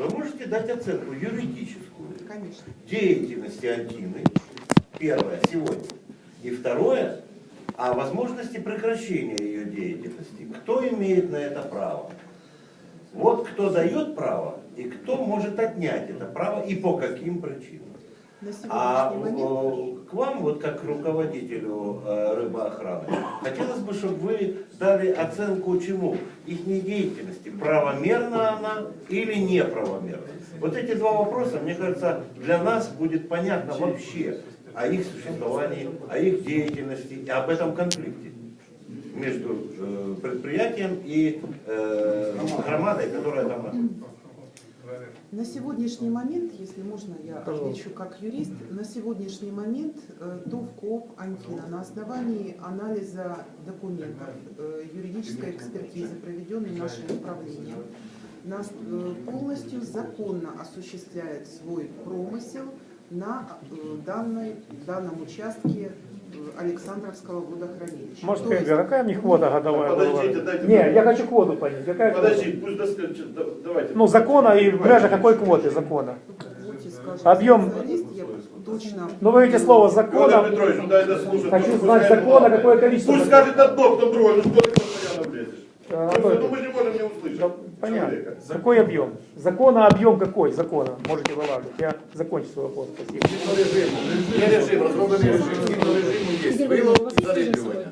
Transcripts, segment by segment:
вы можете дать оценку юридическую Конечно. деятельности Антины, первое, сегодня, и второе, о возможности прекращения ее деятельности. Кто имеет на это право? Вот кто дает право и кто может отнять это право и по каким причинам. А момент к вам, вот как к руководителю э, рыбоохраны, хотелось бы, чтобы вы дали оценку чему? Их деятельности. Правомерна она или неправомерна? Вот эти два вопроса, мне кажется, для нас будет понятно вообще о их существовании, о их деятельности и об этом конфликте между э, предприятием и э, громадой, которая там находится. На сегодняшний момент, если можно, я отвечу как юрист, на сегодняшний момент э, ТОВ КООП Антина на основании анализа документов, э, юридической экспертизы, проведенной нашим управлением, нас э, полностью законно осуществляет свой промысел на данной, данном участке Александровского водохранилища. Может, есть- Хельга, какая мне квота годовая Подождите, дайте Не, мне- я хочу квоту понять. Какая квота? Подожди, пусть доскажет, да- давайте. Ну, закона и межах какой квоты закона? Объем- точно... Ну, вы видите слово закона. Петрович, ну дай дослушать. Хочу знать закона, какое количество. Пусть скажет одно, кто другой, ну что ты постоянно влезешь? А, Ну, Да, Понятно. человека. Какой объем? Закона объем какой? Закона. Можете вылавливать. Я закончу свой вопрос. Спасибо. Є режим, розроблений режим, згідно режиму є вилов і зариблювання.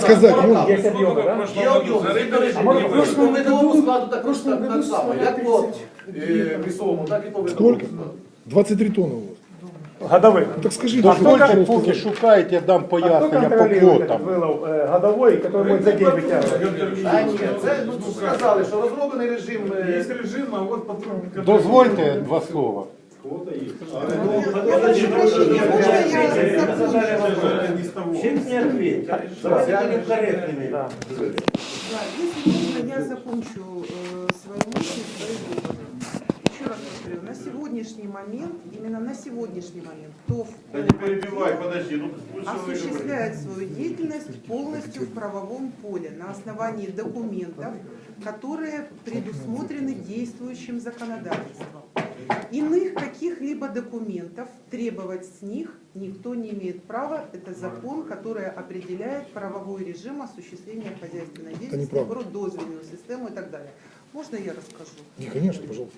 Сказать можно? Есть объемы, да? Є об'єм, згідно режиму. може, Є в вилов. прошлому По видовому складу так, так, так само, як по е, лісовому, так і по видовому Сколько? складу. 23 тонны у вас. Годовых. Так скажите, А что кто вы кон- вчера Поки сказали? шукаєте, я дам А кто пояснення по контролирует этот квотам. вылов э, годовой, который будет за день вытягивать? А ні, це ну, сказали, що розроблений режим. е, режим, а вот потом... Дозвольте два слова. Я прошу прощения, можно я закончу? Чем не ответил? Давайте будем корректными. Да. Да, если можно, я закончу э, свою Сегодняшний момент, именно на сегодняшний момент, ТОВ Да не перебивай, подожди, ну осуществляет свою деятельность полностью в правовом поле на основании документов, которые предусмотрены действующим законодательством. Иных каких-либо документов требовать с них никто не имеет права. Это закон, который определяет правовой режим осуществления хозяйственной деятельности, наоборот, дозвольную систему и так далее. Можно я расскажу? Не, конечно, пожалуйста.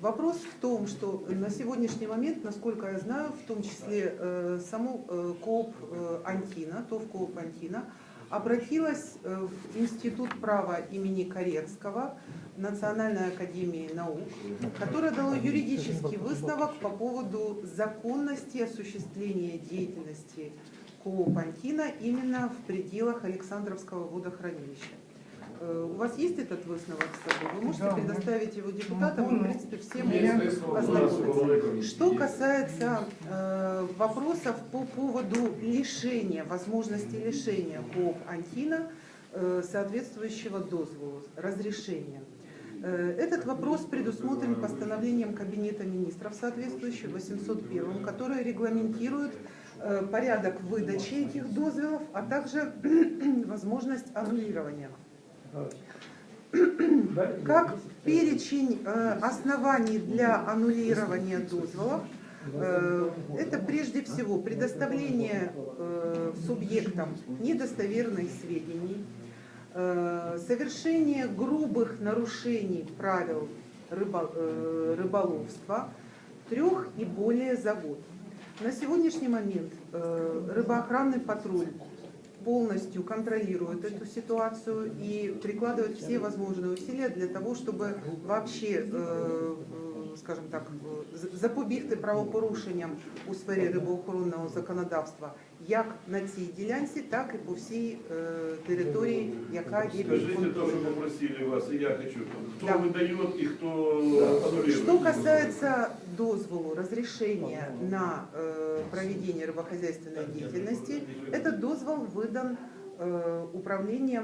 Вопрос в том, что на сегодняшний момент, насколько я знаю, в том числе э, саму э, КООП э, Антина, ТОВ КООП Антина, обратилась в Институт права имени Карецкого Национальной академии наук, которая дала юридический выставок по поводу законности осуществления деятельности КООП Антина именно в пределах Александровского водохранилища. Э, У вас есть этот выставок с собой? Вы можете предоставить его депутатам, и, в принципе, все могут ознакомиться. Что касается э, вопросов по поводу лишения, возможности лишения КООП Антина э, соответствующего дозволу, разрешения. Э, Этот вопрос предусмотрен постановлением Кабинета министров соответствующим 801, которое регламентирует э, порядок выдачи этих дозволов, а также возможность аннулирования. Как перечень э, оснований для аннулирования дозволов, э, это прежде всего предоставление э, субъектам недостоверных сведений, совершение грубых нарушений правил рыбо- рыболовства трех и более за год. На сегодняшний момент рыбоохранный патруль полностью контролирует эту ситуацию и прикладывает все возможные усилия для того, чтобы вообще, е, скажімо так, е, з- запобігти правопорушенням у сфері рибоохоронного законодавства як на цій ділянці, так і по всій е, території, яка є під Скажите то, что контролем. попросили вас, и я хочу. Кто Да. выдает и кто аннулирует? Что касается дозволу, разрешения на э, проведение рыбохозяйственной деятельности, этот дозвол выдан э, управлением